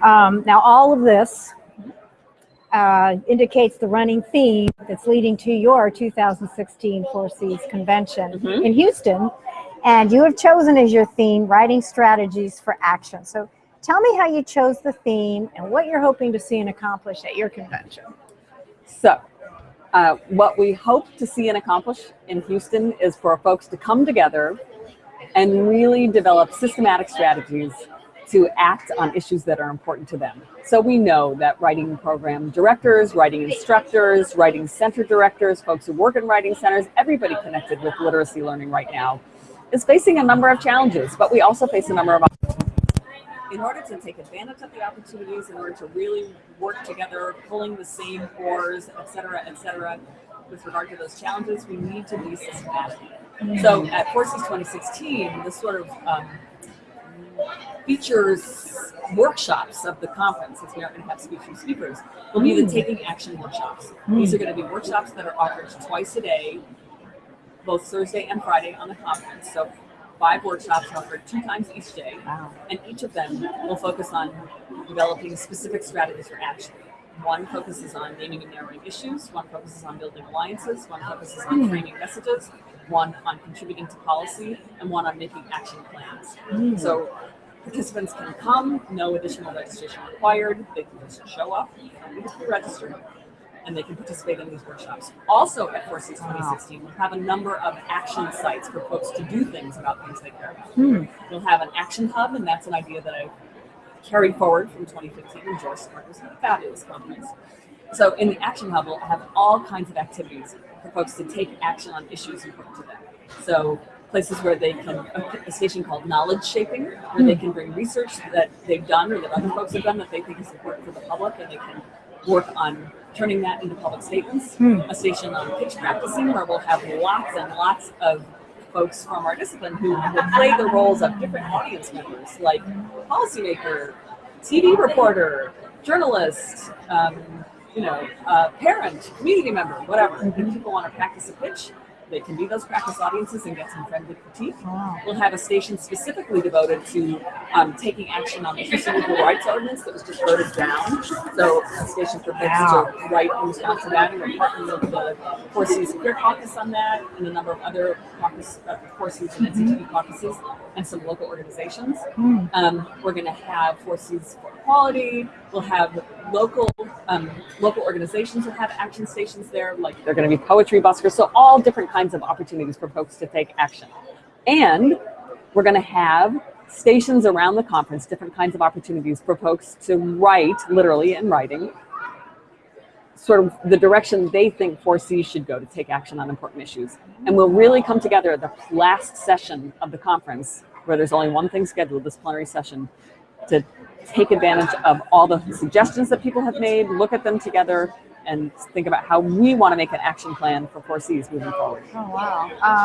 Um, now, all of this uh, indicates the running theme that's leading to your 2016 Four Cs convention Mm -hmm. in Houston. And you have chosen as your theme writing strategies for action. So tell me how you chose the theme and what you're hoping to see and accomplish at your convention. So, uh, what we hope to see and accomplish in Houston is for folks to come together and really develop systematic strategies to act on issues that are important to them. So we know that writing program directors, writing instructors, writing center directors, folks who work in writing centers, everybody connected with literacy learning right now is facing a number of challenges, but we also face a number of opportunities. In order to take advantage of the opportunities, in order to really work together, pulling the same oars, et cetera, et cetera, with regard to those challenges, we need to be systematic. So at Four Cs 2016, this sort of um, features workshops of the conference, since we aren't going to have speaking speakers, will be the hmm. taking action workshops. These are going to be workshops that are offered twice a day, both Thursday and Friday on the conference. So five workshops offered two times each day, wow. and each of them will focus on developing specific strategies for action. One focuses on naming and narrowing issues, one focuses on building alliances, one focuses on hmm. framing messages, one on contributing to policy, and one on making action plans. Mm. So participants can come, no additional registration required. They can just show up, register, and they can participate in these workshops. Also at Four Cs 2016, we'll have a number of action sites for folks to do things about things they care about. Mm. We'll have an action hub, and that's an idea that I carried forward from 2015 and Joyce Smart was a fabulous conference. So in the Action Hub, we'll have all kinds of activities for folks to take action on issues important to them. So places where they can, a, a station called Knowledge Shaping, where they can bring research that they've done or that other folks have done that they think is important for the public and they can work on turning that into public statements. Hmm. A station on pitch practicing where we'll have lots and lots of folks from our discipline who will play the roles of different audience members like policymaker, TV reporter, journalist, um, you know, uh, parent, community member, whatever. Mm -hmm. If people want to practice a pitch, they can be those practice audiences and get some friendly critique. Wow. We'll have a station specifically devoted to um, taking action on the Equal Rights Ordinance that was just voted down. So a station for folks wow. to write in response to that, and we're partnering with the Four Cs Queer Caucus on that, and a number of other caucus, uh, Four Cs and NCTE caucuses, and some local organizations. Mm. Um, we're going to have Four Cs for Equality. We'll have local um, local organizations will have action stations there. Like they're going to be poetry buskers. So all different kinds of opportunities for folks to take action. And we're going to have stations around the conference, different kinds of opportunities for folks to write, literally in writing, sort of the direction they think 4C should go to take action on important issues. And we'll really come together at the last session of the conference, where there's only one thing scheduled, this plenary session, to take advantage of all the suggestions that people have made, look at them together, and think about how we want to make an action plan for 4Cs moving forward. Oh, wow. Um,